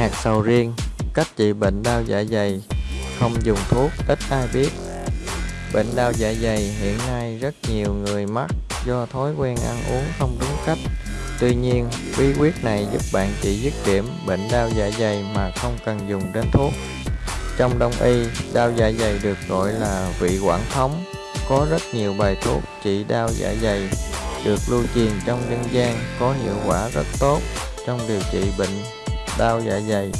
hạt sầu riêng Cách trị bệnh đau dạ dày Không dùng thuốc ít ai biết Bệnh đau dạ dày hiện nay rất nhiều người mắc do thói quen ăn uống không đúng cách Tuy nhiên, bí quyết này giúp bạn trị dứt điểm bệnh đau dạ dày mà không cần dùng đến thuốc. Trong đông y, đau dạ dày được gọi là vị quản thống. Có rất nhiều bài thuốc trị đau dạ dày được lưu truyền trong dân gian có hiệu quả rất tốt trong điều trị bệnh đau dạ dày.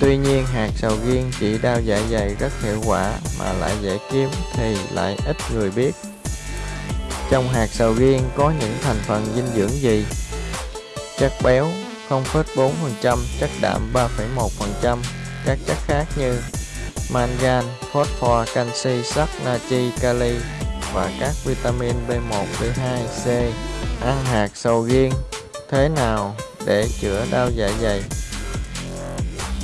Tuy nhiên, hạt sầu riêng trị đau dạ dày rất hiệu quả mà lại dễ kiếm thì lại ít người biết. Trong hạt sầu riêng có những thành phần dinh dưỡng gì? chất béo 0,4%, chất đạm 3,1%, các chất khác như mangan, phosphor, canxi, sắt, natri, kali và các vitamin B1, B2, C. Ăn hạt sầu riêng thế nào để chữa đau dạ dày?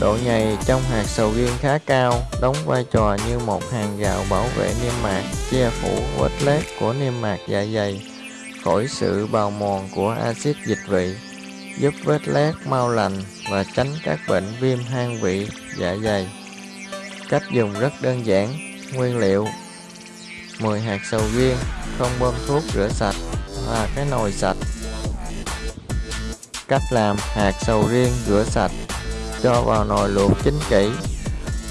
Độ nhầy trong hạt sầu riêng khá cao, đóng vai trò như một hàng rào bảo vệ niêm mạc, che phủ vết lết của niêm mạc dạ dày khỏi sự bào mòn của axit dịch vị giúp vết lét mau lành và tránh các bệnh viêm hang vị dạ dày. Cách dùng rất đơn giản. Nguyên liệu 10 hạt sầu riêng, không bơm thuốc rửa sạch và cái nồi sạch. Cách làm hạt sầu riêng rửa sạch, cho vào nồi luộc chín kỹ,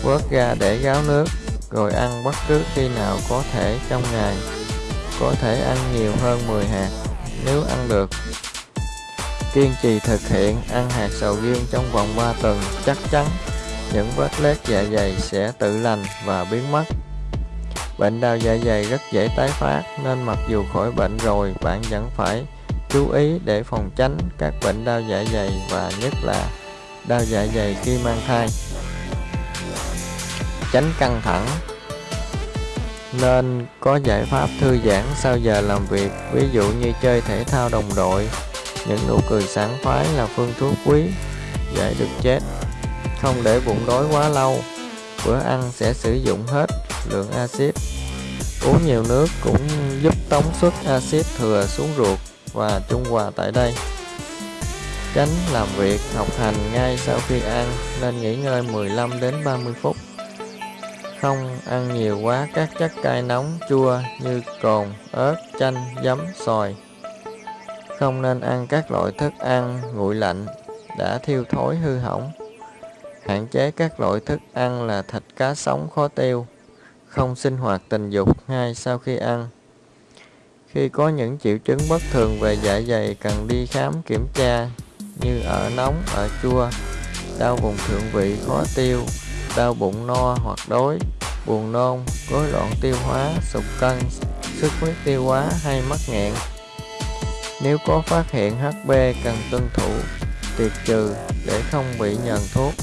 vớt ra để gáo nước, rồi ăn bất cứ khi nào có thể trong ngày. Có thể ăn nhiều hơn 10 hạt nếu ăn được Kiên trì thực hiện ăn hạt sầu riêng trong vòng 3 tuần chắc chắn những vết loét dạ dày sẽ tự lành và biến mất. Bệnh đau dạ dày rất dễ tái phát nên mặc dù khỏi bệnh rồi bạn vẫn phải chú ý để phòng tránh các bệnh đau dạ dày và nhất là đau dạ dày khi mang thai. Tránh căng thẳng. Nên có giải pháp thư giãn sau giờ làm việc, ví dụ như chơi thể thao đồng đội, những nụ cười sảng khoái là phương thuốc quý dễ được chết. Không để bụng đói quá lâu bữa ăn sẽ sử dụng hết lượng axit. Uống nhiều nước cũng giúp tống xuất axit thừa xuống ruột và trung hòa tại đây tránh làm việc, học hành ngay sau khi ăn, nên nghỉ ngơi 15 đến 30 phút không ăn nhiều quá, các chất cay nóng, chua như cồn, ớt, chanh, giấm, xoài không nên ăn các loại thức ăn nguội lạnh, đã thiêu thối hư hỏng. Hạn chế các loại thức ăn là thịt cá sống khó tiêu. Không sinh hoạt tình dục ngay sau khi ăn. Khi có những triệu chứng bất thường về dạ dày, cần đi khám kiểm tra như ở nóng, ở chua, đau vùng thượng vị khó tiêu, đau bụng no hoặc đói, buồn nôn, rối loạn tiêu hóa, sụt cân, sức huyết tiêu hóa hay mắc nghẹn. Nếu có phát hiện HB cần tuân thủ, tiệt trừ để không bị nhờn thuốc.